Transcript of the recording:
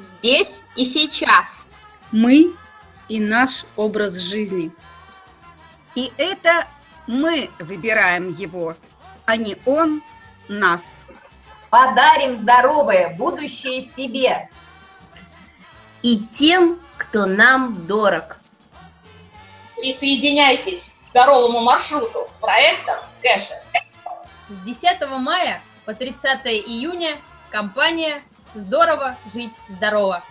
здесь и сейчас. Мы и наш образ жизни. И это мы выбираем его, а не он нас. Подарим здоровое будущее себе. И тем, кто нам дорог. Присоединяйтесь к здоровому маршруту с проектом Кэша. С 10 мая по 30 июня компания «Здорово жить здорово».